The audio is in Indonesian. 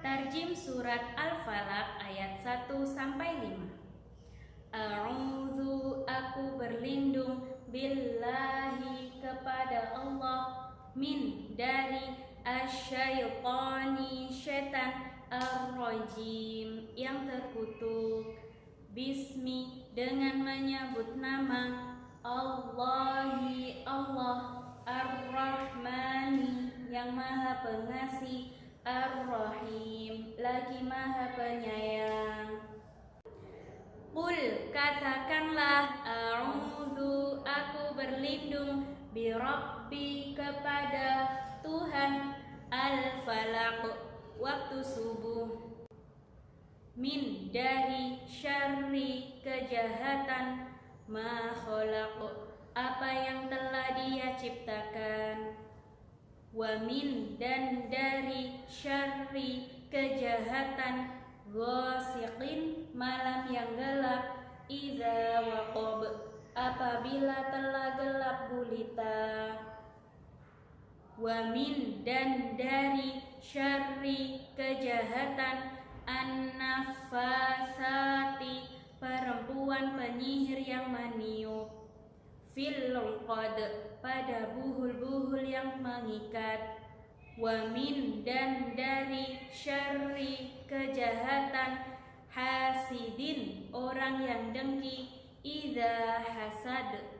Tarjim surat Al-Falaq ayat 1 sampai 5. A'udzu aku berlindung billahi kepada Allah min dari asyaitani syaitan ar-rajim yang terkutuk. Bismi dengan menyebut nama Allahi Allah Ar-Rahmani yang maha pengasih Ar-Rahim. Lagi maha penyayang. Qul katakanlah A'udhu aku berlindung Birabbi kepada Tuhan Al-Falaq. Waktu subuh. Min dari syarri kejahatan Ma apa yang telah dia ciptakan Wamin dan dari syarri kejahatan Ghasiqin malam yang gelap. Iza waqab apabila telah gelap gulita. Wamin dan dari syarri kejahatan An-nafasati perempuan penyihir yang meniup fil pada buhul-buhul yang mengikat. Wamin dan dari syarri kejahatan hasidin orang yang dengki. Idza hasad